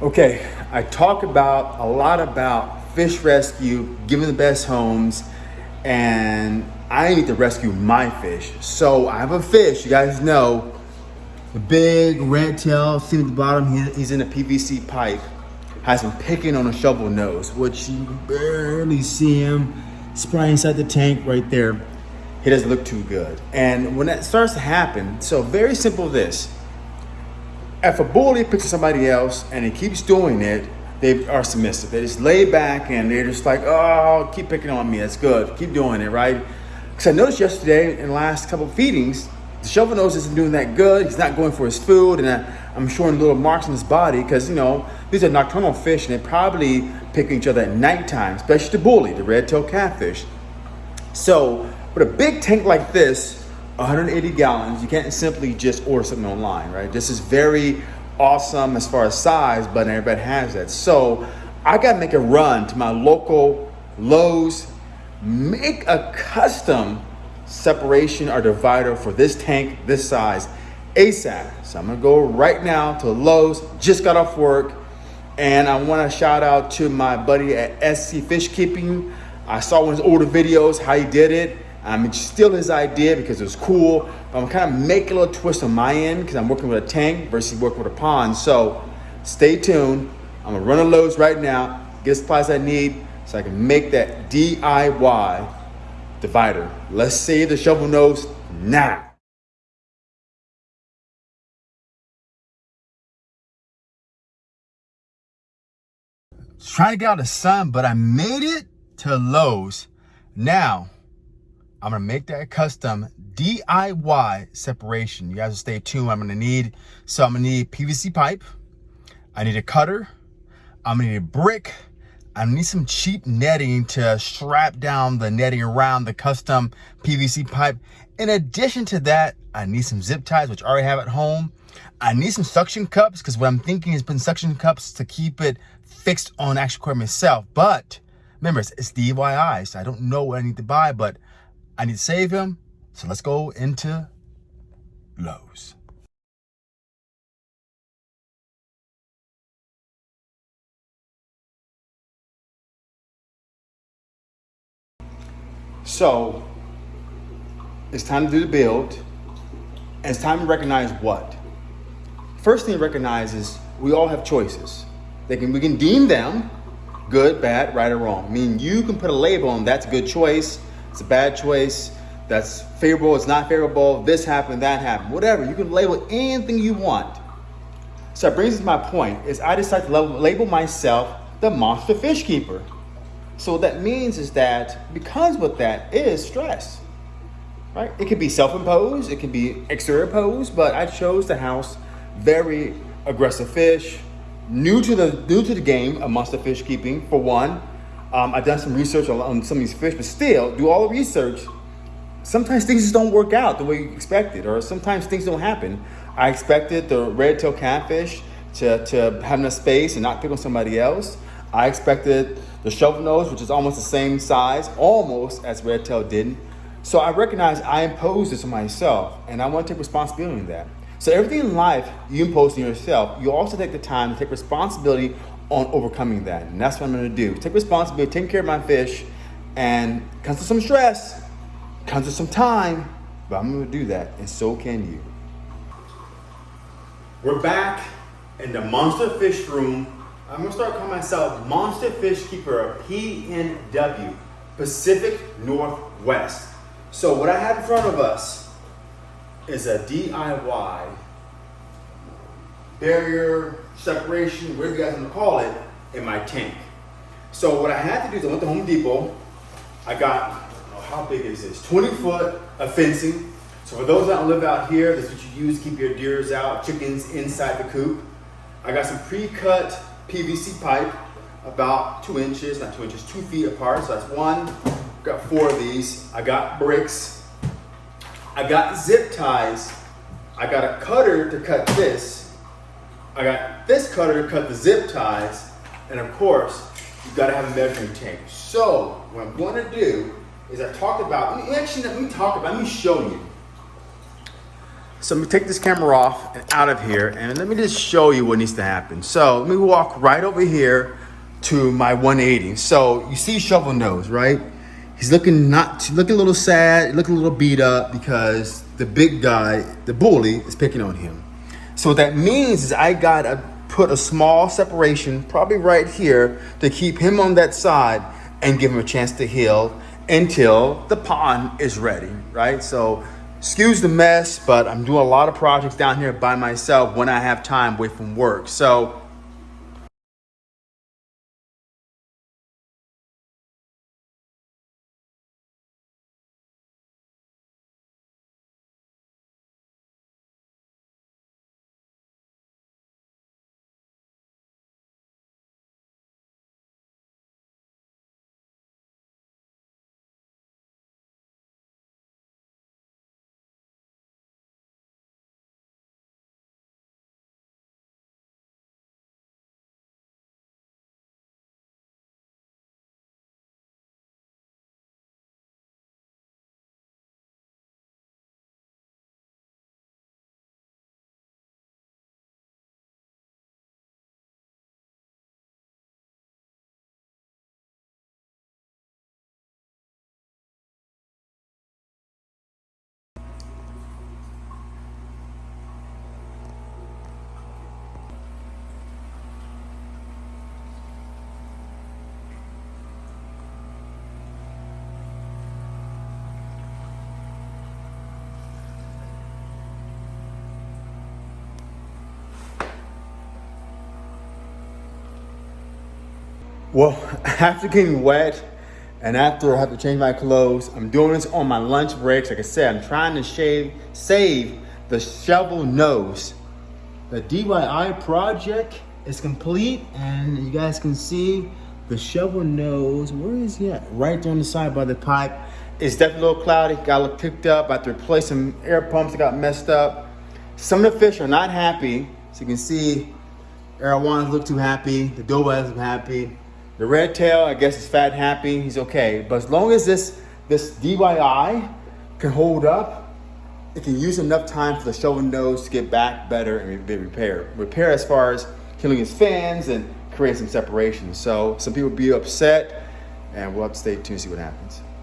Okay, I talk about a lot about fish rescue, giving the best homes, and I need to rescue my fish. So I have a fish, you guys know, the big red tail, see at the bottom, he's in a PVC pipe. Has been picking on a shovel nose, which you barely see him. Probably inside the tank right there. He doesn't look too good. And when that starts to happen, so very simple this. If a bully picks somebody else and he keeps doing it, they are submissive. They just lay back and they're just like, oh, keep picking on me. That's good. Keep doing it, right? Because I noticed yesterday in the last couple of feedings, the shovel nose isn't doing that good. He's not going for his food, and I, I'm showing little marks on his body because you know these are nocturnal fish, and they probably pick each other at nighttime, especially the bully, the red-tailed catfish. So with a big tank like this, 180 gallons, you can't simply just order something online, right? This is very awesome as far as size, but everybody has that. So I got to make a run to my local Lowe's, make a custom separation or divider for this tank, this size, ASAP. So I'm gonna go right now to Lowe's, just got off work, and I wanna shout out to my buddy at SC Fish Keeping. I saw one of his older videos, how he did it. Um, it's still his idea because it was cool. But I'm kind of making a little twist on my end because I'm working with a tank versus working with a pond. So stay tuned. I'm gonna run a Lowe's right now, get the supplies I need so I can make that DIY divider. Let's save the shovel nose now. Trying to get out of the sun, but I made it to Lowe's. Now, I'm gonna make that custom DIY separation. You guys stay tuned. I'm gonna need, so I'm gonna need PVC pipe. I need a cutter. I'm gonna need a brick. I need some cheap netting to strap down the netting around the custom PVC pipe. In addition to that, I need some zip ties, which I already have at home. I need some suction cups because what I'm thinking is putting suction cups to keep it fixed on actual equipment itself. But remember, it's, it's DIY, so I don't know what I need to buy, but I need to save him. So let's go into Lowe's. So it's time to do the build. And it's time to recognize what? First thing to recognize is we all have choices. They can, we can deem them good, bad, right, or wrong. I mean, you can put a label on that's a good choice, it's a bad choice, that's favorable, it's not favorable, this happened, that happened, whatever. You can label anything you want. So that brings us to my point, is I decided to label myself the monster fish keeper. So what that means is that because what that is stress, right? It could be self-imposed, it can be exterior imposed, but I chose to house very aggressive fish, new to the new to the game of monster fish keeping for one. Um, I've done some research on, on some of these fish, but still do all the research. Sometimes things just don't work out the way you expected, or sometimes things don't happen. I expected the red tail catfish to, to have enough space and not pick on somebody else. I expected the shovel nose, which is almost the same size, almost as red tail didn't. So I recognize I imposed this on myself, and I want to take responsibility in that. So everything in life you impose on yourself, you also take the time to take responsibility on overcoming that. And that's what I'm gonna do. Take responsibility, take care of my fish, and comes with some stress, comes with some time, but I'm gonna do that, and so can you. We're back in the monster fish room. I'm gonna start calling myself Monster Fish Keeper, of PNW, Pacific Northwest. So what I have in front of us is a DIY barrier, separation, whatever you guys want to call it, in my tank. So what I had to do is I went to Home Depot. I got, oh, how big is this? 20 foot of fencing. So for those that live out here, that's what you use to keep your deers out, chickens inside the coop. I got some pre-cut PVC pipe, about two inches, not two inches, two feet apart. So that's one, got four of these. I got bricks, I got zip ties. I got a cutter to cut this. I got this cutter to cut the zip ties. And of course, you've gotta have a measuring tape. So what I'm gonna do is I talked about, let me- actually, let me talk about, let me show you. So let me take this camera off and out of here and let me just show you what needs to happen. So let me walk right over here to my 180. So you see shovel nose, right? He's looking not looking a little sad, looking a little beat up because the big guy, the bully, is picking on him. So what that means is I gotta put a small separation, probably right here, to keep him on that side and give him a chance to heal until the pond is ready, right? So excuse the mess, but I'm doing a lot of projects down here by myself when I have time away from work. So Well, after getting wet and after I have to change my clothes, I'm doing this on my lunch breaks. Like I said, I'm trying to shave, save the shovel nose. The DIY project is complete and you guys can see the shovel nose. Where is he at? Right there on the side by the pipe. It's definitely a little cloudy, got a little picked up. I have to replace some air pumps that got messed up. Some of the fish are not happy. So you can see Arowanas look too happy. The Dobas look happy. The red tail, I guess, is fat happy. He's okay. But as long as this this DYI can hold up, it can use enough time for the shovel nose to get back better and be repaired. Repair as far as killing his fans and create some separation. So some people be upset, and we'll have to stay tuned to see what happens.